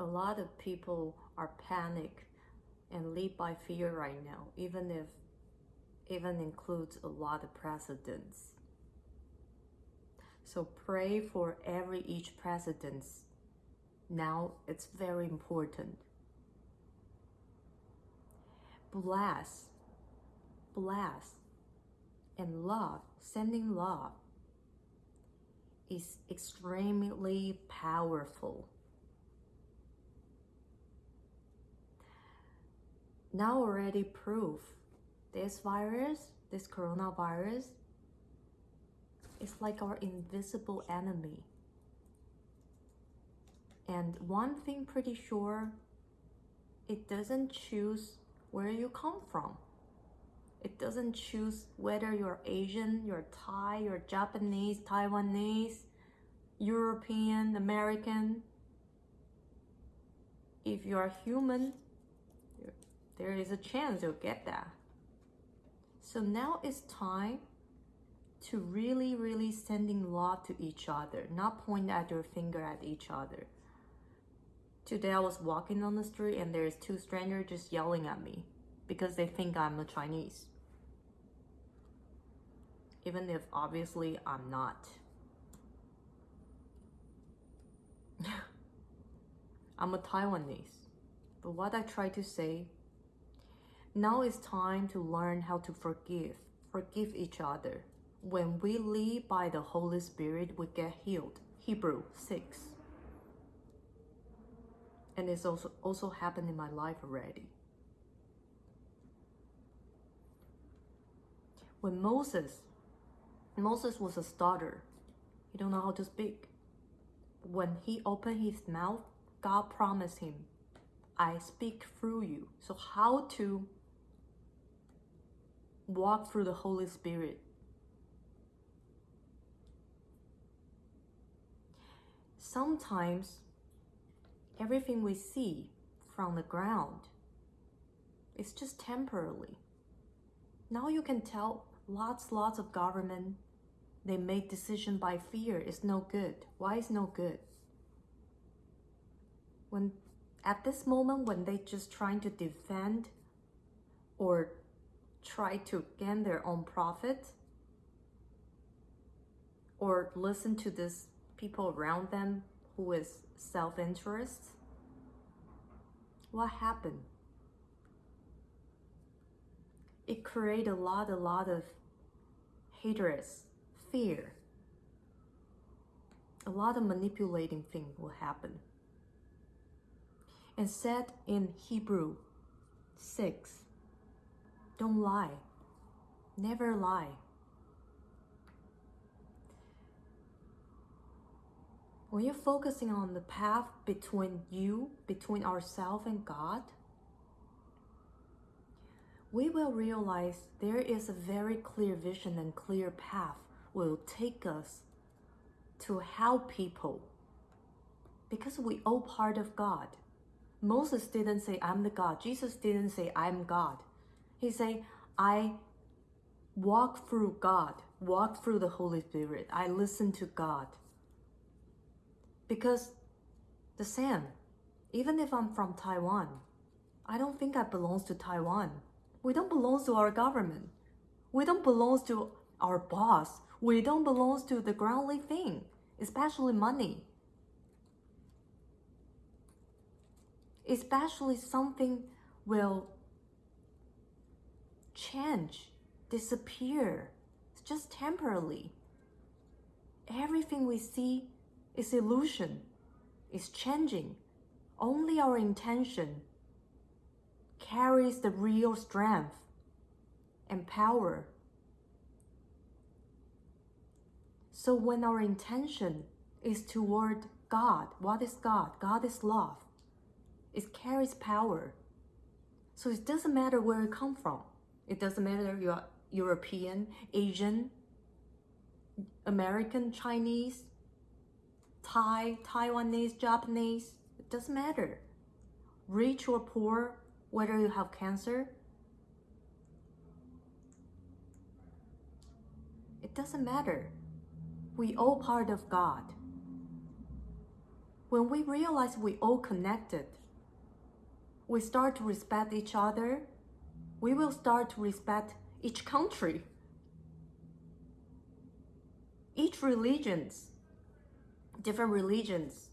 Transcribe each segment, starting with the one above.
a lot of people are panic and lead by fear right now, even if even includes a lot of presidents. So pray for every each president. Now it's very important. Bless, bless, and love, sending love is extremely powerful. Now already proof this virus, this coronavirus, is like our invisible enemy. And one thing pretty sure, it doesn't choose where you come from. It doesn't choose whether you're Asian, you're Thai, you're Japanese, Taiwanese, European, American. If you're human, there is a chance you'll get that. So now it's time to really, really sending love to each other, not point at your finger at each other. Today I was walking on the street and there's two strangers just yelling at me because they think I'm a Chinese. Even if obviously I'm not. I'm a Taiwanese. But what I try to say, now it's time to learn how to forgive, forgive each other. When we live by the Holy Spirit, we get healed. Hebrew 6. And it's also, also happened in my life already. when Moses, Moses was a stutter. He don't know how to speak. When he opened his mouth, God promised him, I speak through you. So how to walk through the Holy Spirit? Sometimes everything we see from the ground is just temporarily. Now you can tell lots, lots of government, they make decision by fear. It's no good. Why is no good? When at this moment, when they just trying to defend or try to gain their own profit or listen to this people around them who is self-interest, what happened? It create a lot, a lot of hatred fear. A lot of manipulating thing will happen. And said in Hebrew 6, don't lie. Never lie. When you're focusing on the path between you, between ourselves and God, we will realize there is a very clear vision and clear path will take us to help people because we all part of God. Moses didn't say, I'm the God. Jesus didn't say, I'm God. He said, I walk through God, walk through the Holy Spirit. I listen to God. Because the same, even if I'm from Taiwan, I don't think I belong to Taiwan. We don't belong to our government. We don't belong to our boss. We don't belong to the groundly thing, especially money. Especially something will change, disappear, it's just temporarily. Everything we see is illusion, is changing. Only our intention carries the real strength and power. So when our intention is toward God, what is God? God is love. It carries power. So it doesn't matter where you come from. It doesn't matter if you're European, Asian, American, Chinese, Thai, Taiwanese, Japanese. It doesn't matter. Rich or poor, whether you have cancer, it doesn't matter. We all part of God. when we realize we all connected, we start to respect each other, we will start to respect each country, each religions, different religions.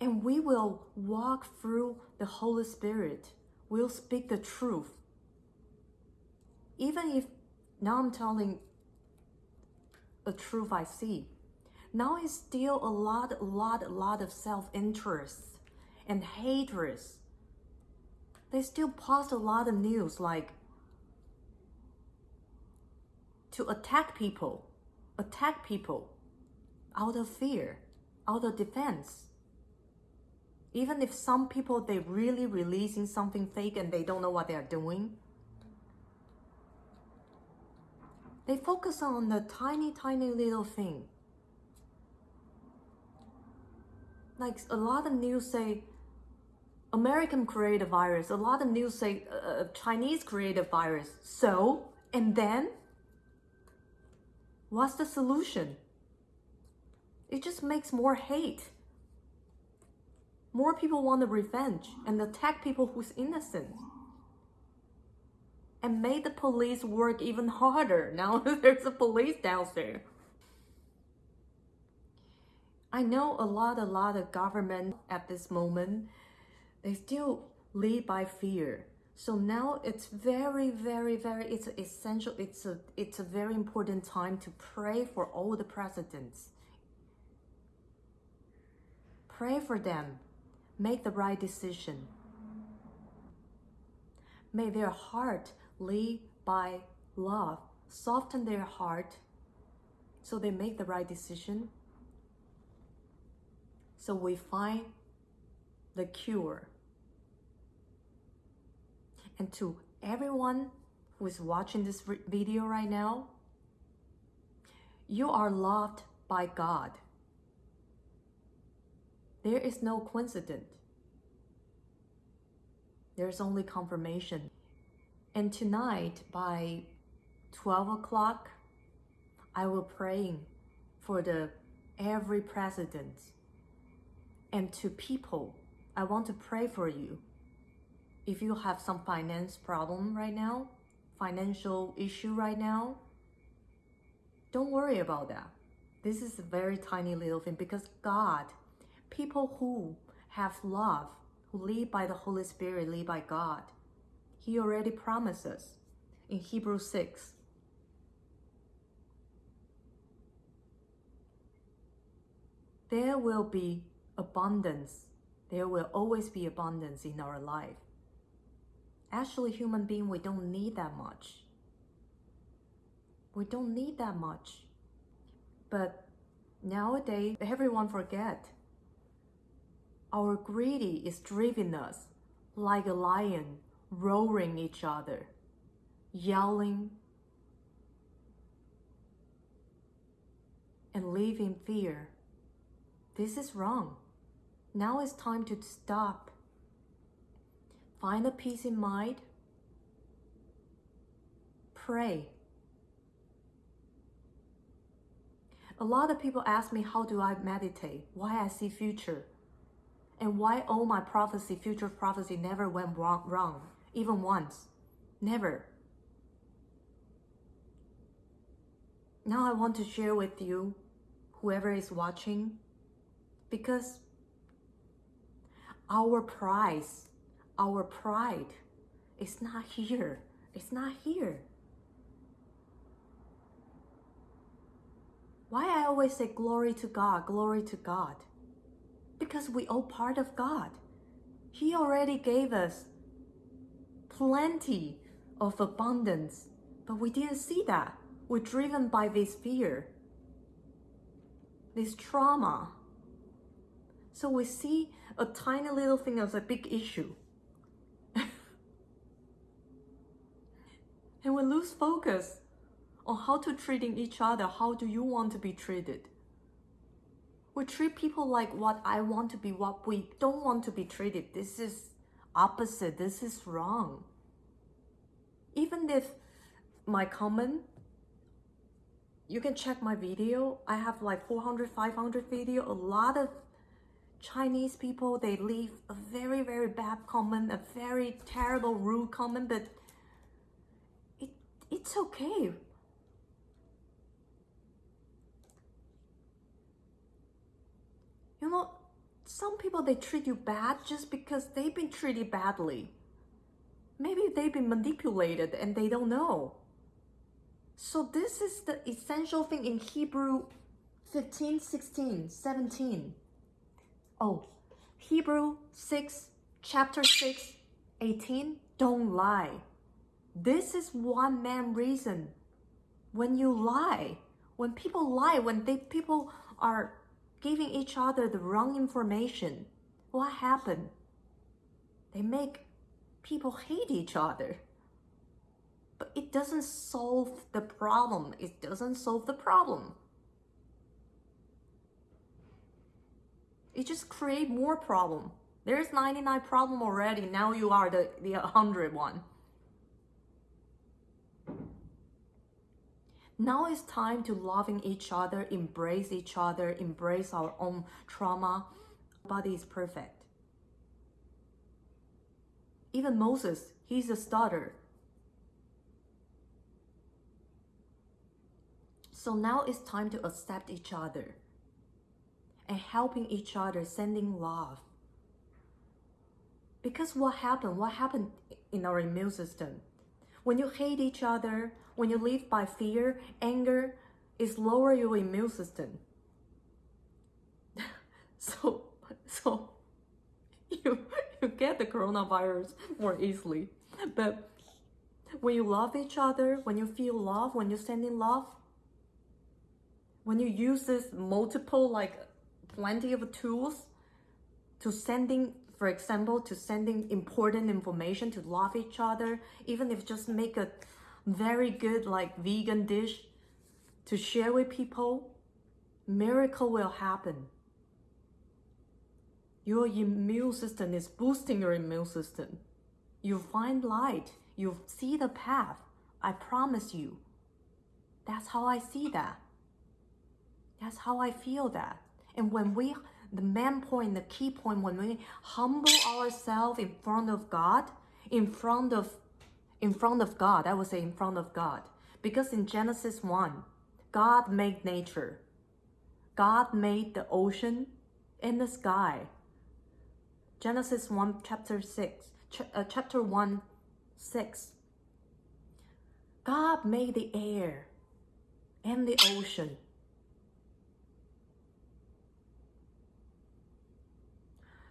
And we will walk through the Holy Spirit. We'll speak the truth. Even if now I'm telling a truth I see. Now it's still a lot, a lot, a lot of self-interest and hatred. They still post a lot of news like to attack people, attack people out of fear, out of defense. Even if some people they really releasing something fake and they don't know what they are doing, They focus on the tiny, tiny little thing. Like a lot of news say American created virus. A lot of news say uh, Chinese created virus. So, and then, what's the solution? It just makes more hate. More people want the revenge and attack people who's innocent and made the police work even harder. Now there's a police down there. I know a lot, a lot of government at this moment, they still lead by fear. So now it's very, very, very, it's essential, it's a, it's a very important time to pray for all the presidents. Pray for them. Make the right decision. May their heart lead by love, soften their heart so they make the right decision. So we find the cure. And to everyone who is watching this video right now, you are loved by God. There is no coincidence. There's only confirmation. And tonight by 12 o'clock, I will praying for the every president and to people. I want to pray for you. If you have some finance problem right now, financial issue right now, don't worry about that. This is a very tiny little thing because God, people who have love, who lead by the Holy Spirit, lead by God, he already promises in Hebrews 6. There will be abundance. There will always be abundance in our life. Actually, human being, we don't need that much. We don't need that much. But nowadays, everyone forget. Our greedy is driving us like a lion roaring each other, yelling, and in fear. This is wrong. Now it's time to stop. Find a peace in mind. Pray. A lot of people ask me how do I meditate, why I see future, and why all my prophecy, future prophecy never went wrong. wrong even once. Never. Now I want to share with you, whoever is watching, because our prize, our pride is not here. It's not here. Why I always say glory to God, glory to God? Because we all part of God. He already gave us plenty of abundance, but we didn't see that. We're driven by this fear, this trauma. So we see a tiny little thing as a big issue. We lose focus on how to treating each other. How do you want to be treated? We treat people like what I want to be, what we don't want to be treated. This is opposite. This is wrong. Even if my comment you can check my video. I have like 400, 500 video. A lot of Chinese people, they leave a very, very bad comment, a very terrible, rude comment, but it's okay. You know, some people, they treat you bad just because they've been treated badly. Maybe they've been manipulated and they don't know. So this is the essential thing in Hebrew 15, 16, 17. Oh, Hebrew 6, chapter 6, 18. Don't lie. This is one main reason. When you lie, when people lie, when they people are giving each other the wrong information, what happened? They make people hate each other. But it doesn't solve the problem. It doesn't solve the problem. It just create more problem. There's 99 problem already. Now you are the, the 100 one. Now it's time to loving each other, embrace each other, embrace our own trauma. Nobody is perfect. Even Moses, he's a stutter. So now it's time to accept each other and helping each other, sending love. Because what happened? What happened in our immune system? When you hate each other, when you live by fear, anger, is lower your immune system. so, so you you get the coronavirus more easily. But when you love each other, when you feel love, when you're sending love, when you use this multiple like plenty of tools to sending for example to sending important information to love each other even if just make a very good like vegan dish to share with people miracle will happen. Your immune system is boosting your immune system. You find light. You see the path. I promise you. That's how i see that. That's how I feel that. And when we, the main point, the key point, when we humble ourselves in front of God, in front of, in front of God, I would say in front of God. Because in Genesis 1, God made nature. God made the ocean and the sky. Genesis 1, chapter 6, ch uh, chapter 1, 6. God made the air and the ocean.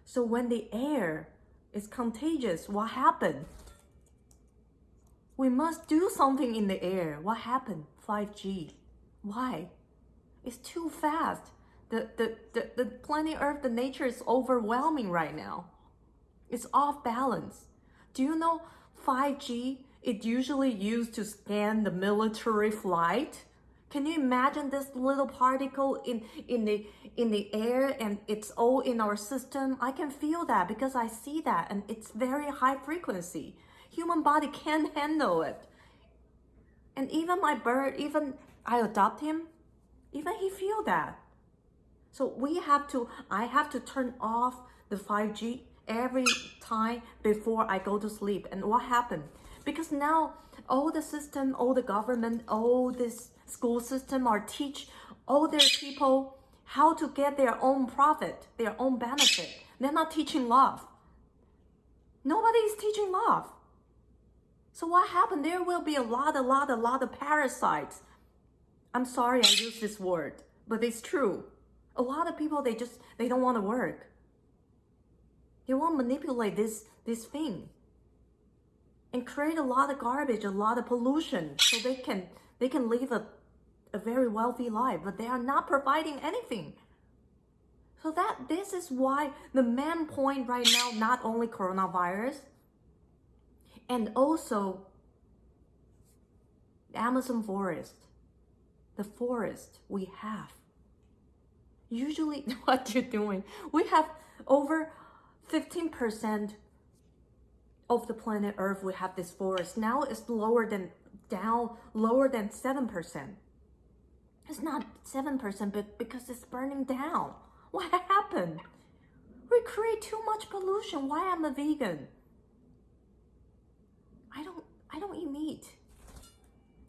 So when the air is contagious, what happened? We must do something in the air. What happened? 5G. Why? It's too fast. The, the, the, the planet Earth, the nature is overwhelming right now. It's off balance. Do you know 5G, it usually used to scan the military flight? Can you imagine this little particle in, in, the, in the air and it's all in our system? I can feel that because I see that and it's very high frequency. Human body can't handle it. And even my bird, even I adopt him, even he feel that. So we have to, I have to turn off the 5G every time before I go to sleep. And what happened? Because now all the system, all the government, all this school system or teach all their people how to get their own profit, their own benefit. They're not teaching love. Nobody is teaching love. So what happened? There will be a lot, a lot, a lot of parasites. I'm sorry I use this word, but it's true. A lot of people, they just, they don't want to work. They want to manipulate this, this thing and create a lot of garbage, a lot of pollution so they can, they can live a a very wealthy life, but they are not providing anything. So that this is why the main point right now, not only coronavirus, and also the Amazon forest, the forest we have. Usually what you're doing, we have over 15% of the planet Earth, we have this forest. Now it's lower than, down, lower than 7%. It's not 7%, but because it's burning down. What happened? We create too much pollution. Why I'm a vegan? I don't I don't eat meat.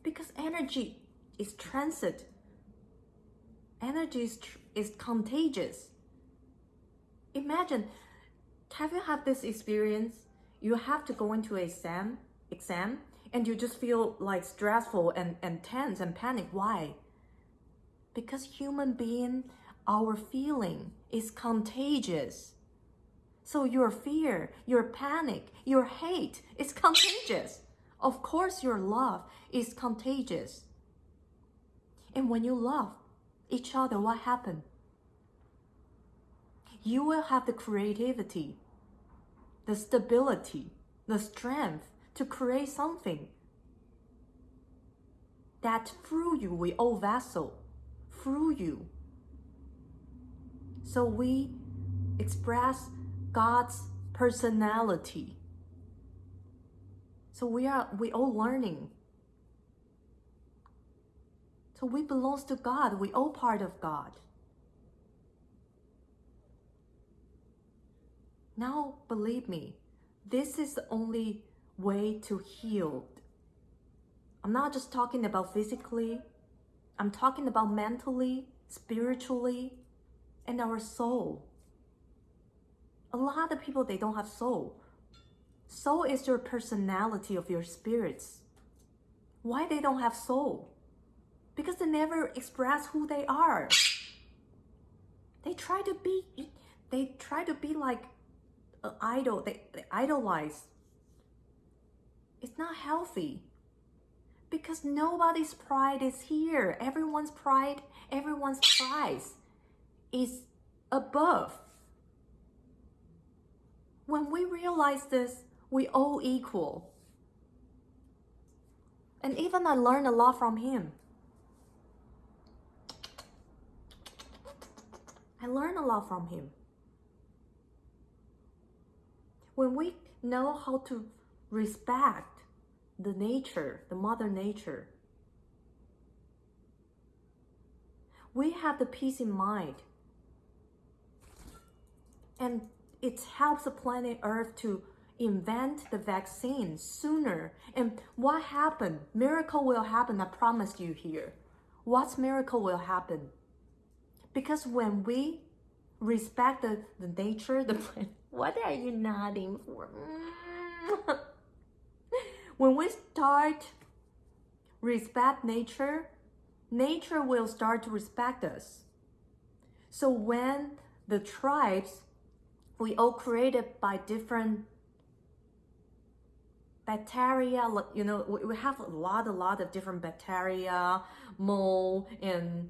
Because energy is transit. Energy is, is contagious. Imagine, have you had this experience? You have to go into a exam, exam, and you just feel like stressful and, and tense and panic. Why? Because human being, our feeling is contagious. So your fear, your panic, your hate is contagious. Of course, your love is contagious. And when you love each other, what happens? You will have the creativity, the stability, the strength to create something that through you we all vessel, through you. So we express God's personality. So we are we all learning. So we belongs to God. We all part of God. Now believe me, this is the only way to heal. I'm not just talking about physically. I'm talking about mentally, spiritually, and our soul. A lot of people they don't have soul. Soul is your personality of your spirits. Why they don't have soul? Because they never express who they are. They try to be they try to be like an idol. They, they idolize. It's not healthy. Because nobody's pride is here. Everyone's pride, everyone's prize is above. When we realize this, we all equal. And even I learned a lot from him. I learned a lot from him. When we know how to respect the nature, the mother nature, we have the peace in mind. And it helps the planet Earth to invent the vaccine sooner. And what happened? Miracle will happen, I promise you here. What miracle will happen? Because when we respect the, the nature, the planet, what are you nodding for? Mm. when we start respect nature, nature will start to respect us. So when the tribes, we all created by different bacteria, you know, we have a lot, a lot of different bacteria, mold, and,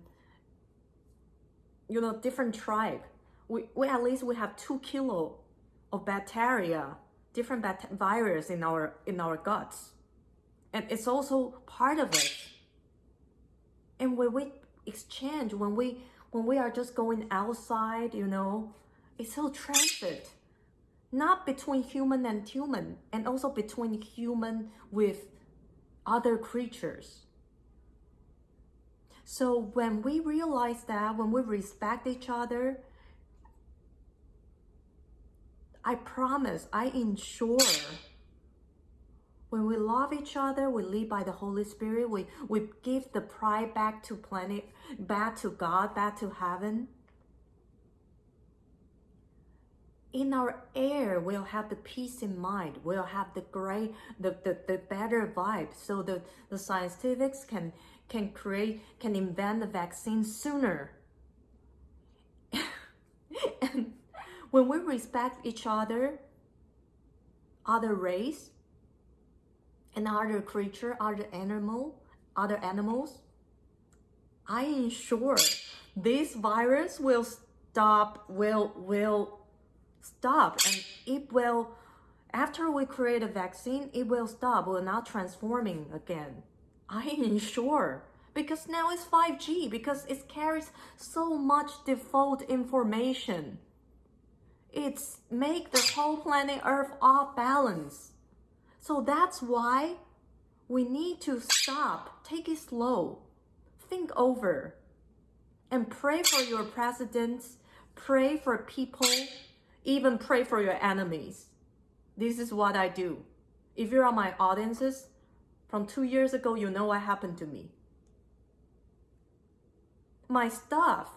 you know, different tribe. We, we at least we have two kilo of bacteria, different bat- virus in our in our guts, and it's also part of it. And when we exchange, when we when we are just going outside, you know, it's so transit, not between human and human, and also between human with other creatures. So when we realize that, when we respect each other, I promise, I ensure when we love each other, we live by the Holy Spirit, we, we give the pride back to planet, back to God, back to heaven. In our air, we'll have the peace in mind. We'll have the great, the, the, the better vibe. So the, the scientifics can can create, can invent the vaccine sooner. and when we respect each other, other race, and other creature, other animal, other animals, I ensure this virus will stop, will, will stop, and it will, after we create a vaccine, it will stop, will not transforming again. I ensure because now it's 5G because it carries so much default information it's make the whole planet Earth off balance. So that's why we need to stop, take it slow, think over and pray for your presidents, pray for people, even pray for your enemies. This is what I do. If you're on my audiences, from two years ago, you know what happened to me. My stuff,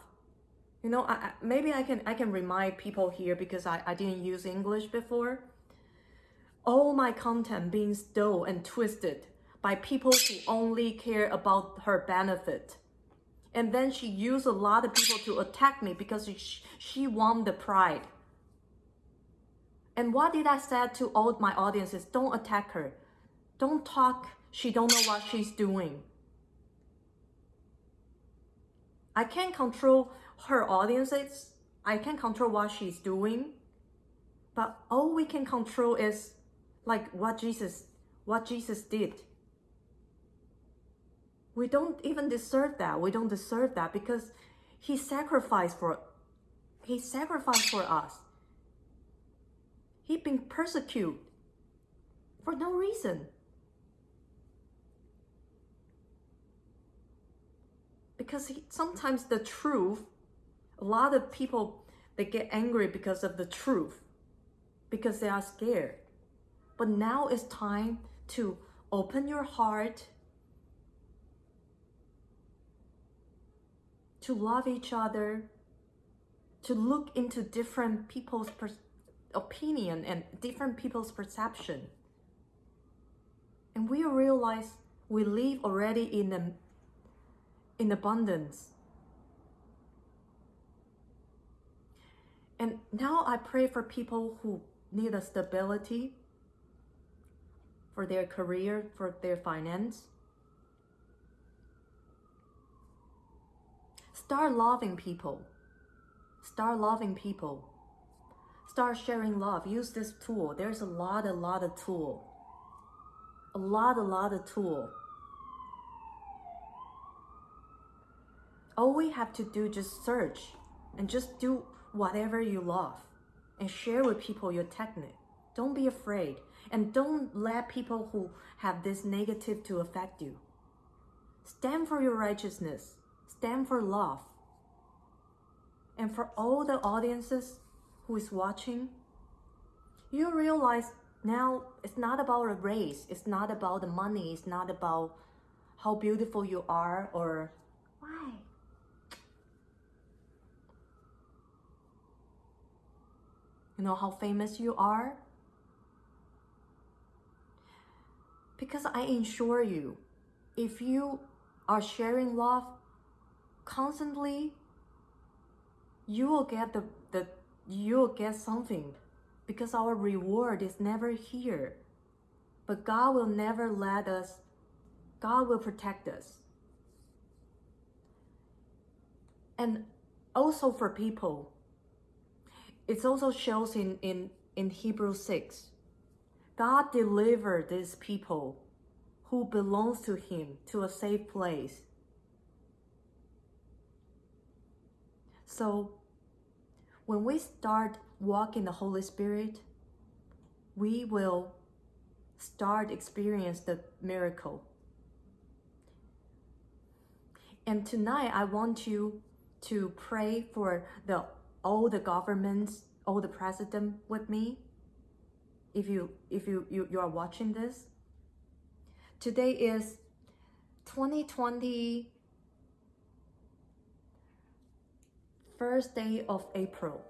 you know, I, maybe I can I can remind people here because I, I didn't use English before. All my content being stole and twisted by people who only care about her benefit. And then she used a lot of people to attack me because she, she won the pride. And what did I say to all my audiences? Don't attack her. Don't talk. She don't know what she's doing. I can't control her audiences. I can't control what she's doing. But all we can control is like what Jesus what Jesus did. We don't even deserve that. We don't deserve that because he sacrificed for he sacrificed for us. He'd been persecuted for no reason. Because he, sometimes the truth, a lot of people they get angry because of the truth, because they are scared. But now it's time to open your heart to love each other, to look into different people's opinion and different people's perception. And we realize we live already in in abundance. And now I pray for people who need a stability for their career, for their finance. Start loving people. Start loving people. Start sharing love. Use this tool. There's a lot, a lot of tool. A lot, a lot of tool. All we have to do just search and just do whatever you love and share with people your technique. Don't be afraid and don't let people who have this negative to affect you. Stand for your righteousness. Stand for love. And for all the audiences who is watching, you realize now it's not about a race, it's not about the money, it's not about how beautiful you are or You know how famous you are? Because I assure you, if you are sharing love constantly, you will get the, the you'll get something because our reward is never here. But God will never let us, God will protect us. And also for people, it also shows in, in, in Hebrew 6. God delivered these people who belongs to him to a safe place. So when we start walking the Holy Spirit, we will start experience the miracle. And tonight I want you to pray for the all the governments, all the president with me. If you if you, you, you are watching this. Today is 2020 first day of April.